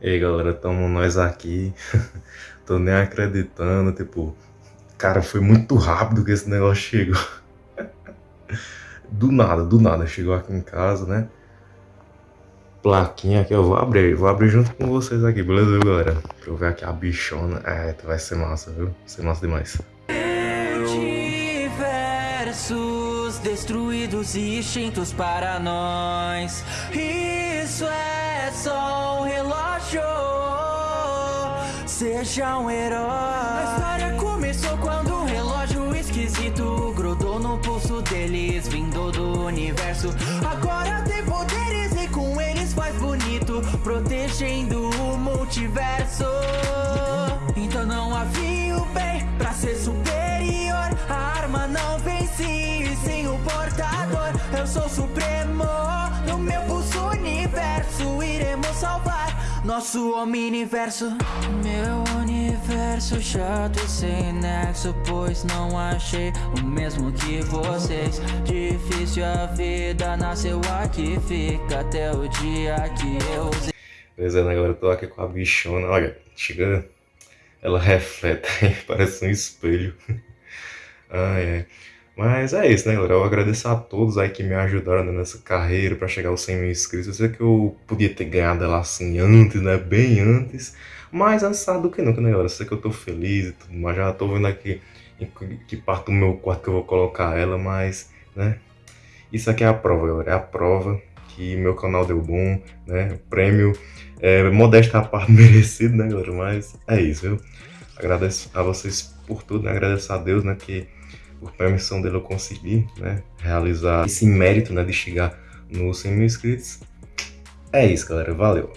E aí galera, tamo nós aqui. Tô nem acreditando, tipo, cara, foi muito rápido que esse negócio chegou. Do nada, do nada, chegou aqui em casa, né? Plaquinha aqui, eu vou abrir, vou abrir junto com vocês aqui, beleza, galera? Pra eu ver aqui a bichona. É, vai ser massa, viu? Vai ser massa demais. Multiversos destruídos e extintos para nós. Isso é só um relógio. Seja um herói. A história começou quando um relógio esquisito grudou no pulso deles, vindo do universo. Agora tem poderes e com eles faz bonito, protegendo o multiverso. Então não havia o bem pra ser superior. A arma não vence sem o portador. Eu sou supremo no meu pulso universo. Iremos salvar nosso homem-universo. Meu universo chato e sem nexo, pois não achei o mesmo que vocês. Difícil a vida nasceu aqui, fica até o dia que eu. Beleza, né, galera? Eu tô aqui com a bichona. Olha, chega. Ela reflete, parece um espelho. Ai, ai. Mas é isso, né, galera? Eu agradeço a todos aí que me ajudaram nessa carreira para chegar aos 100 mil inscritos. Eu sei que eu podia ter ganhado ela assim antes, né? Bem antes. Mas antes do que nunca, né, galera? Eu sei que eu tô feliz e tudo, mas já tô vendo aqui em que parte do meu quarto que eu vou colocar ela, mas, né? Isso aqui é a prova, galera. É a prova que meu canal deu bom, né? O prêmio é modesta a parte merecido, né, galera? Mas é isso, viu? Agradeço a vocês por tudo, né? Agradeço a Deus, né? Que por permissão dele eu consegui, né? Realizar esse mérito, né? De chegar nos 100 mil inscritos. É isso, galera. Valeu!